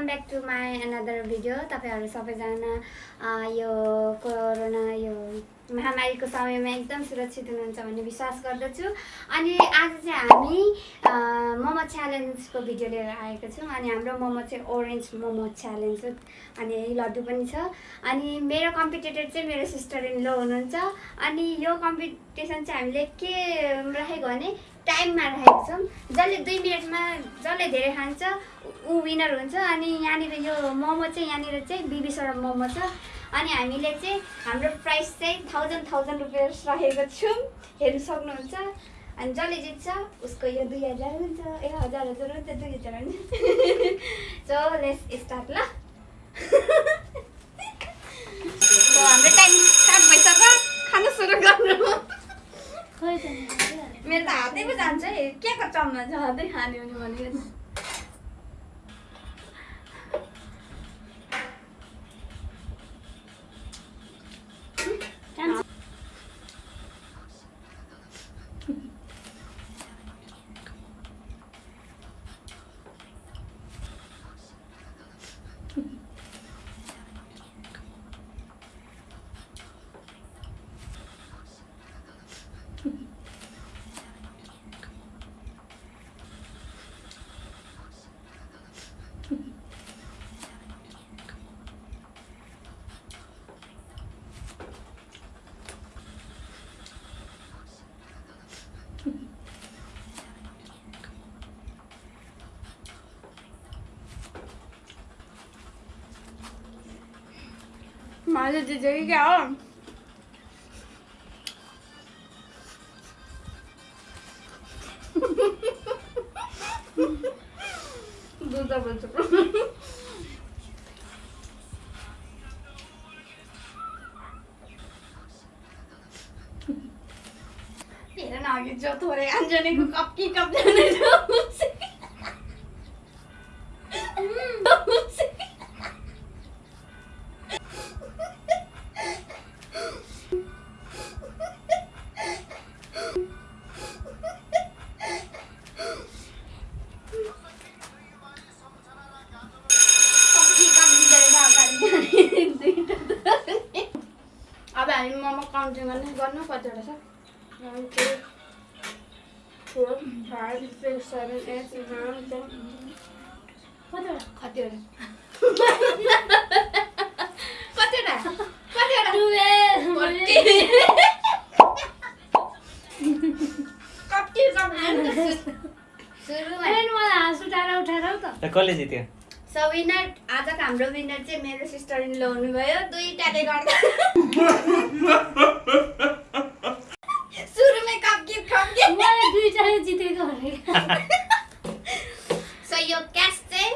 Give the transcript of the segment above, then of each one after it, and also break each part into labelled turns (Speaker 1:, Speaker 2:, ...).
Speaker 1: Welcome back to my another video तपाईँहरू सबैजना यो कोरोना यो महामारीको समयमा एकदम सुरक्षित हुनुहुन्छ भन्ने विश्वास गर्दछु अनि आज चाहिँ हामी मोमो च्यालेन्जको भिडियो लिएर आएको छौँ अनि हाम्रो मोमो चाहिँ ओरेन्ज मोमो च्यालेन्ज अनि लड्डु पनि छ अनि मेरो कम्पिटेटर चाहिँ मेरो सिस्टर इन लो हुनुहुन्छ अनि यो कम्पिटिसन चाहिँ हामीले के राखेको भने टाइममा राखेको छौँ जसले दुई मिनटमा जसले धेरै खान्छ ऊ विनर हुन्छ अनि यहाँनिर यो मोमो चाहिँ यहाँनिर चाहिँ बिबीसवटा मोमो छ। अनि हामीले चाहिँ हाम्रो प्राइस चाहिँ थाउजन्ड थाउजन्ड रुपियाँ राखेको छौँ। हेर्नु सक्नुहुन्छ। अनि जसले जित्छ उसको यो दुई हजार हुन्छ। ए हजार हजार हुन्छ दुई हजार हुन्छ। सो लेस स्टार्ट ल। हाम्रो टाइम स्टार्ट भइसक्यो। खानु सुरु गर्नु। मेरो त हातै पो जान्छ है। के को छ? हातै खाने भने भनेको मारे जगह क्या हो? तेरा नागिन जो थोड़े अंजनी को कब की कब जाने जो हामी मोमो काउन्टिङ गर्ने गर्नु कतिवटा छ One, two, four, five, six, seven, eight, nine, ten. कतिवटा कतिवटा कतिवटा कति कति सुरुमा
Speaker 2: त कसले जित्यो
Speaker 1: सो विनर आजको हाम्रो विनर चाहिँ मेरो सिस्टर इन लो हुनुभयो। दुईटाले गर्दा। सुरुमै कप्किप कप्किप सो यो क्यास चाहिँ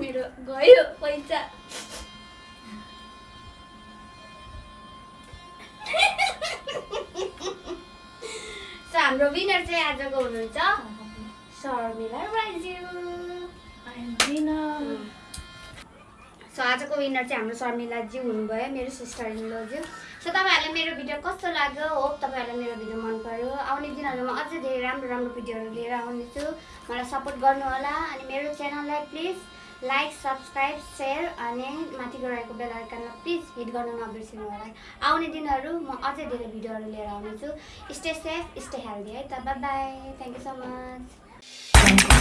Speaker 1: मेरो गयो पैसा। सो हाम्रो विनर चाहिँ आजको हुनुहुन्छ। शर्मिला सो आजको विनर चाहिँ हाम्रो शर्मिलाजी हुनुभयो मेरो सिस्टर इन लज्यू सो तपाईँहरूलाई मेरो भिडियो कस्तो लाग्यो? होप तपाईँहरूलाई मेरो भिडियो मन पर्यो आउने दिनहरूमा अझै धेरै राम्रो राम्रो भिडियोहरू लिएर आउनेछु। मलाई सपोर्ट गर्नुहोला। अनि मेरो च्यानललाई प्लिज लाइक सब्सक्राइब सेयर अनि माथिको रहेको बेल आइकनलाई प्लिज हिट गर्न नबिर्सिनु होला आउने दिनहरू म अझै धेरै भिडियोहरू लिएर आउनेछु। स्टे सेफ स्टे हेल्दी है त। Bye bye thank you so much Thank you.